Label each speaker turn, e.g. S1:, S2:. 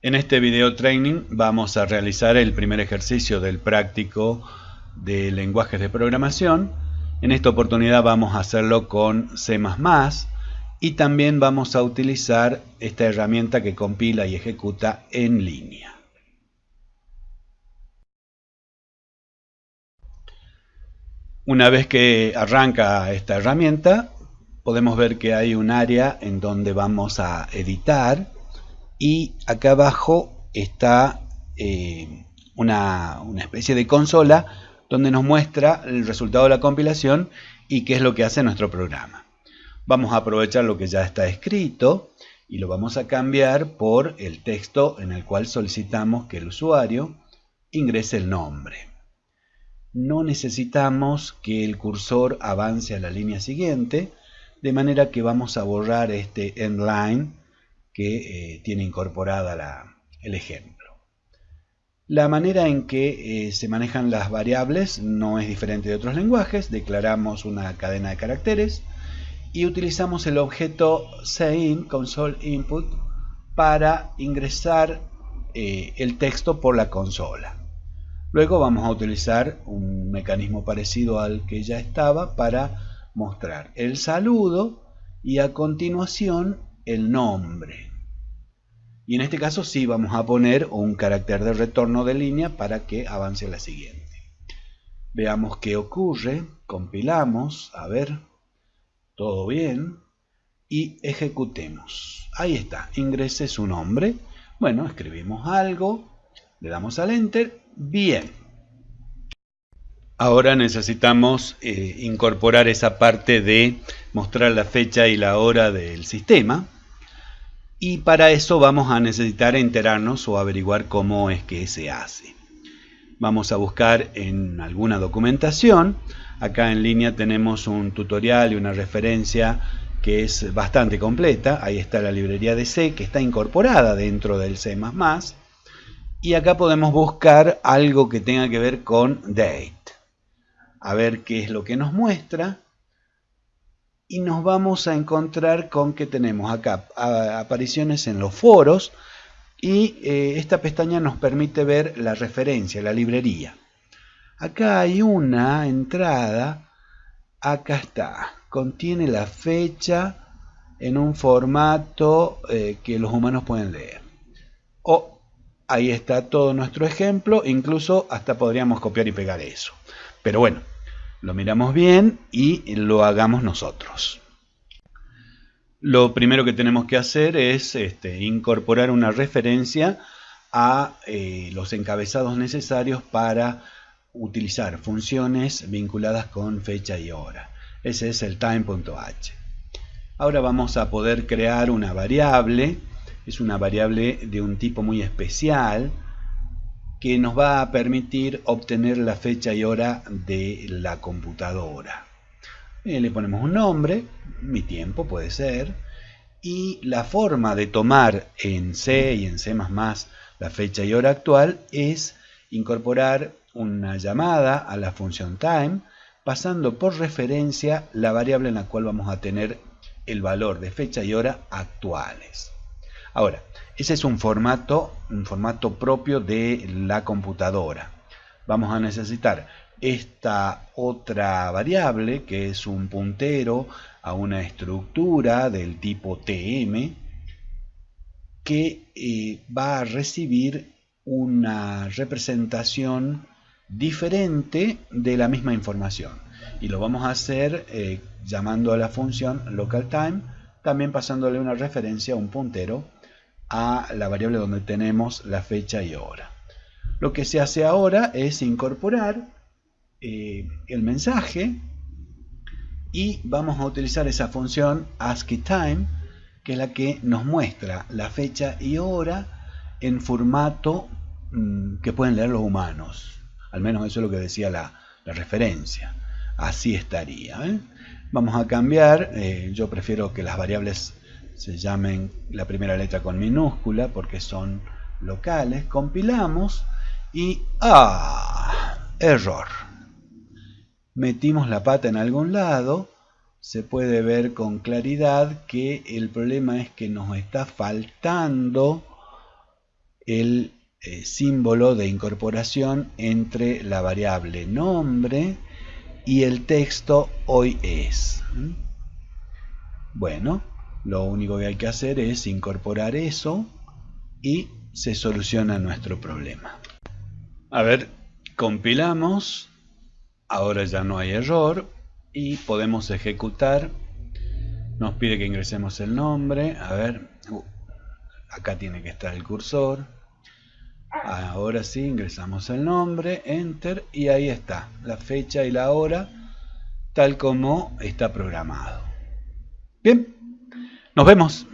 S1: En este video training vamos a realizar el primer ejercicio del práctico de lenguajes de programación. En esta oportunidad vamos a hacerlo con C++ y también vamos a utilizar esta herramienta que compila y ejecuta en línea. Una vez que arranca esta herramienta, podemos ver que hay un área en donde vamos a editar y acá abajo está eh, una, una especie de consola donde nos muestra el resultado de la compilación y qué es lo que hace nuestro programa. Vamos a aprovechar lo que ya está escrito y lo vamos a cambiar por el texto en el cual solicitamos que el usuario ingrese el nombre. No necesitamos que el cursor avance a la línea siguiente, de manera que vamos a borrar este endline que eh, tiene incorporada el ejemplo. La manera en que eh, se manejan las variables no es diferente de otros lenguajes. Declaramos una cadena de caracteres y utilizamos el objeto sein console input para ingresar eh, el texto por la consola. Luego vamos a utilizar un mecanismo parecido al que ya estaba para mostrar el saludo y a continuación el nombre. Y en este caso sí vamos a poner un carácter de retorno de línea para que avance la siguiente. Veamos qué ocurre, compilamos, a ver, todo bien, y ejecutemos. Ahí está, ingrese su nombre. Bueno, escribimos algo, le damos al Enter, bien. Ahora necesitamos eh, incorporar esa parte de mostrar la fecha y la hora del sistema y para eso vamos a necesitar enterarnos o averiguar cómo es que se hace. Vamos a buscar en alguna documentación. Acá en línea tenemos un tutorial y una referencia que es bastante completa. Ahí está la librería de C que está incorporada dentro del C++. Y acá podemos buscar algo que tenga que ver con date. A ver qué es lo que nos muestra y nos vamos a encontrar con que tenemos acá apariciones en los foros y eh, esta pestaña nos permite ver la referencia, la librería. Acá hay una entrada, acá está, contiene la fecha en un formato eh, que los humanos pueden leer. O ahí está todo nuestro ejemplo, incluso hasta podríamos copiar y pegar eso. Pero bueno, lo miramos bien y lo hagamos nosotros. Lo primero que tenemos que hacer es este, incorporar una referencia a eh, los encabezados necesarios para utilizar funciones vinculadas con fecha y hora. Ese es el time.h. Ahora vamos a poder crear una variable. Es una variable de un tipo muy especial que nos va a permitir obtener la fecha y hora de la computadora. Eh, le ponemos un nombre, mi tiempo puede ser, y la forma de tomar en C y en C++ la fecha y hora actual es incorporar una llamada a la función time pasando por referencia la variable en la cual vamos a tener el valor de fecha y hora actuales. Ahora, ese es un formato, un formato propio de la computadora. Vamos a necesitar esta otra variable que es un puntero a una estructura del tipo TM que eh, va a recibir una representación diferente de la misma información y lo vamos a hacer eh, llamando a la función localTime también pasándole una referencia a un puntero a la variable donde tenemos la fecha y hora. Lo que se hace ahora es incorporar eh, el mensaje y vamos a utilizar esa función ASCII que es la que nos muestra la fecha y hora en formato mm, que pueden leer los humanos. Al menos eso es lo que decía la, referencia. Así estaría. ¿eh? Vamos a cambiar, eh, yo prefiero que las variables se llamen la primera letra con minúscula porque son locales, compilamos y ¡ah! Error. Metimos la pata en algún lado, se puede ver con claridad que el problema es que nos está faltando el eh, símbolo de incorporación entre la variable nombre y el texto hoy es. Bueno, lo único que hay que hacer es incorporar eso y se soluciona nuestro problema. A ver, compilamos, ahora ya no hay error y podemos ejecutar. Nos pide que ingresemos el nombre, a ver, uh, acá tiene que estar el cursor. Ahora sí, ingresamos el nombre, enter y ahí está, la fecha y la hora tal como está programado. Bien, nos vemos.